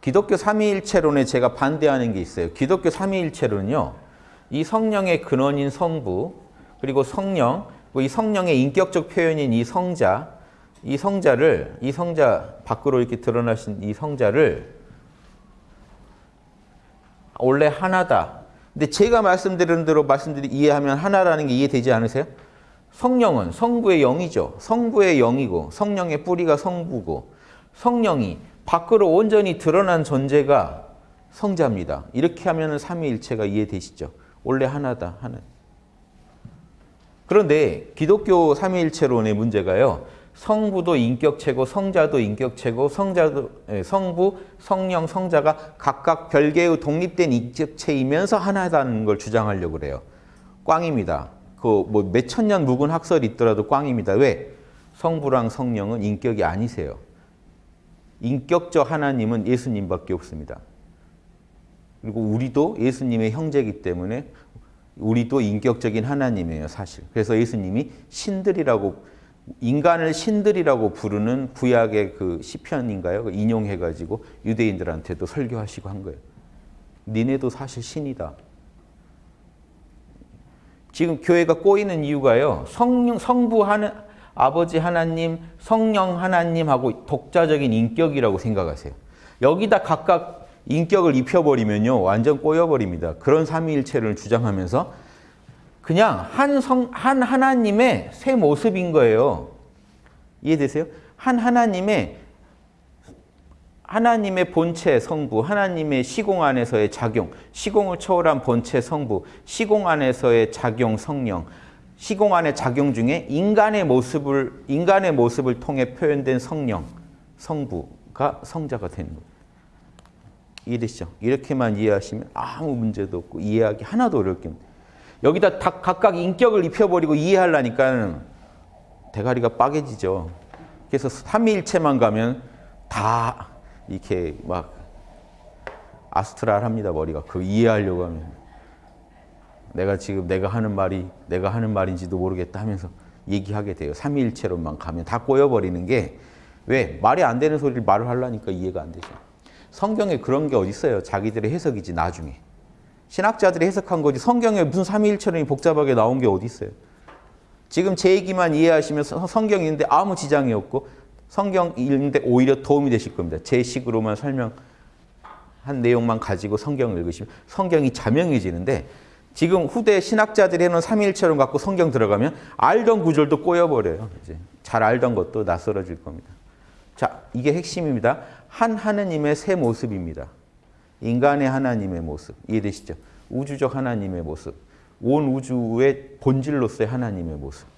기독교 삼위일체론에 제가 반대하는 게 있어요. 기독교 삼위일체론은요. 이 성령의 근원인 성부 그리고 성령 그리고 이 성령의 인격적 표현인 이 성자 이 성자를 이 성자 밖으로 이렇게 드러나신 이 성자를 원래 하나다. 근데 제가 말씀드린 대로 말씀드리 이해하면 하나라는 게 이해되지 않으세요? 성령은 성부의 영이죠. 성부의 영이고 성령의 뿌리가 성부고 성령이 밖으로 온전히 드러난 존재가 성자입니다. 이렇게 하면 삼위일체가 이해되시죠? 원래 하나다. 하나. 그런데 기독교 삼위일체론의 문제가요. 성부도 인격체고 성자도 인격체고 성자도 예, 성부, 성령, 성자가 각각 별개의 독립된 인격체이면서 하나다는 걸 주장하려고 그래요. 꽝입니다. 그 뭐 몇천 년 묵은 학설이 있더라도 꽝입니다. 왜? 성부랑 성령은 인격이 아니세요. 인격적 하나님은 예수님밖에 없습니다. 그리고 우리도 예수님의 형제이기 때문에 우리도 인격적인 하나님이에요, 사실. 그래서 예수님이 신들이라고 인간을 신들이라고 부르는 구약의 그 시편인가요? 그 인용해 가지고 유대인들한테도 설교하시고 한 거예요. 니네도 사실 신이다. 지금 교회가 꼬이는 이유가요. 성령, 성부 하는 아버지 하나님, 성령 하나님하고 독자적인 인격이라고 생각하세요. 여기다 각각 인격을 입혀버리면요. 완전 꼬여버립니다. 그런 삼위일체를 주장하면서 그냥 한 성, 한 하나님의 새 모습인 거예요. 이해되세요? 한 하나님의 하나님의 본체 성부, 하나님의 시공 안에서의 작용, 시공을 초월한 본체 성부, 시공 안에서의 작용 성령, 시공 안의 작용 중에 인간의 모습을 인간의 모습을 통해 표현된 성령, 성부가 성자가 되는 거예요. 이해되시죠? 이렇게만 이해하시면 아무 문제도 없고 이해하기 하나도 어렵게. 여기다 다 각각 인격을 입혀버리고 이해하려니까 대가리가 빠개지죠. 그래서 삼위일체만 가면 다 이렇게 막 아스트랄합니다 머리가 그 이해하려고 하면 내가 지금 내가 하는 말이 내가 하는 말인지도 모르겠다 하면서 얘기하게 돼요. 삼위일체로만 가면 다 꼬여버리는 게 왜 말이 안 되는 소리를 말을 하려니까 이해가 안 되죠. 성경에 그런 게 어디 있어요? 자기들의 해석이지 나중에. 신학자들이 해석한 거지 성경에 무슨 삼위일체론이 복잡하게 나온 게 어디 있어요? 지금 제 얘기만 이해하시면 성경이 있는데 아무 지장이 없고 성경 읽는데 오히려 도움이 되실 겁니다. 제 식으로만 설명한 내용만 가지고 성경을 읽으시면 성경이 자명해지는데 지금 후대 신학자들이 해놓은 삼위일체론 갖고 성경 들어가면 알던 구절도 꼬여버려요. 이제 잘 알던 것도 낯설어질 겁니다. 자, 이게 핵심입니다. 한 하느님의 새 모습입니다. 인간의 하나님의 모습. 이해되시죠? 우주적 하나님의 모습. 온 우주의 본질로서의 하나님의 모습.